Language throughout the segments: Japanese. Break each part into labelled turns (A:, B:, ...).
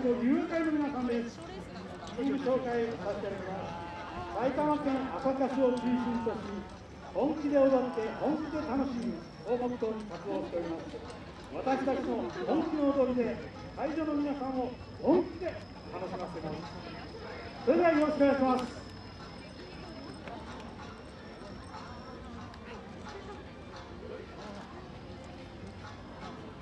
A: 入会の皆さんですチーム紹介させていただきます埼玉県朝霞市を中心とし本気で踊って本気で楽しむをモットーに活動しております私たちの本気の踊りで会場の皆さんを本気で楽しませますそれではよろしくお願いします。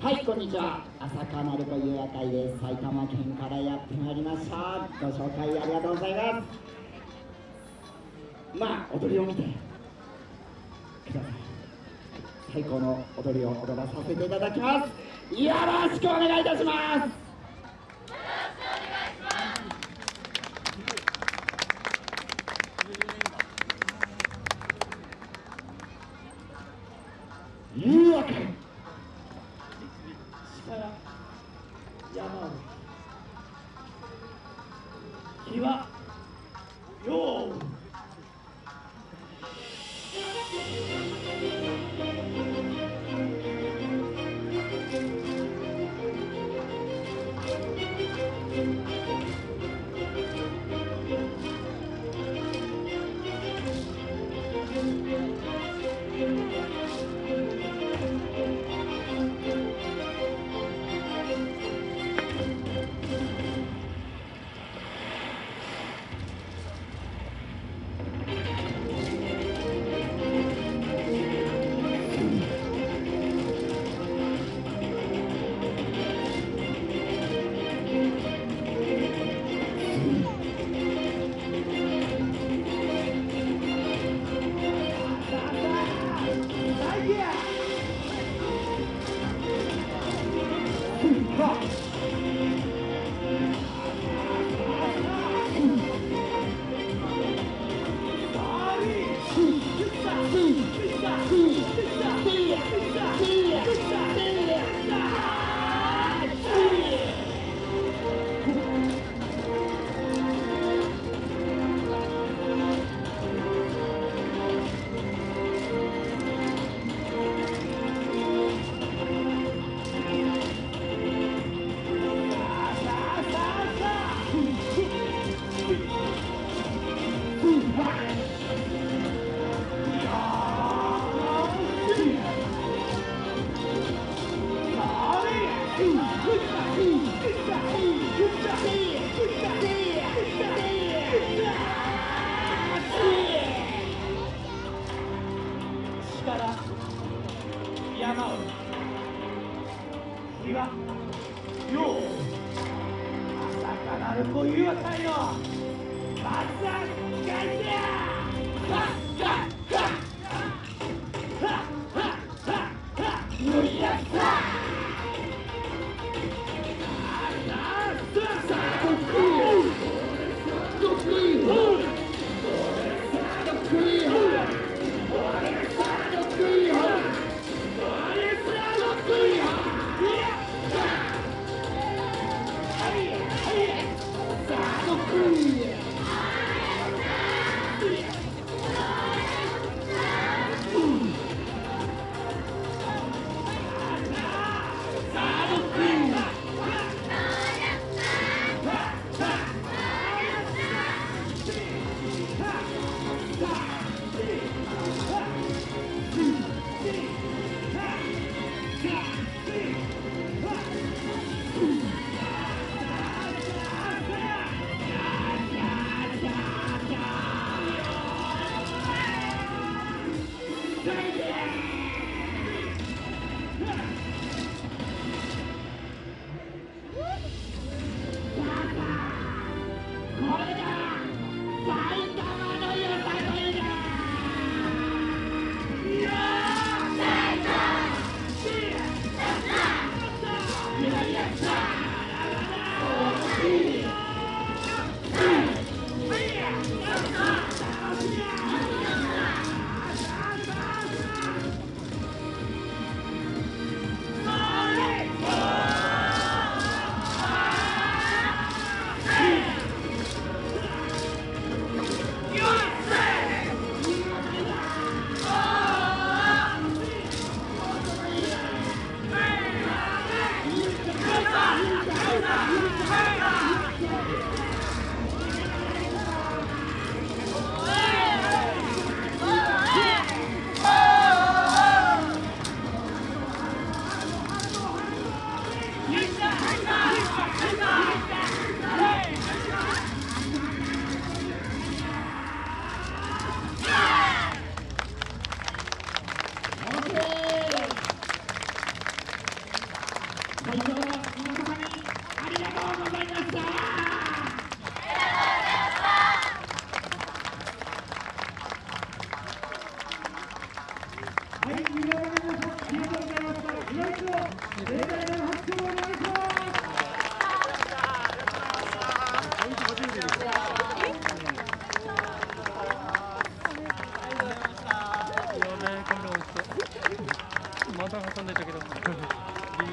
B: はい、こんにちは。朝霞なるこ遊夜会です。埼玉県からやってまいりました。ご紹介ありがとうございます。まあ、踊りを見てください。最高の踊りを踊らさせていただきます。よろしくお願いいたします。Rock. 朝からるこいうあたりの松坂会社
C: Yeah! Yeah! 盛大な拍手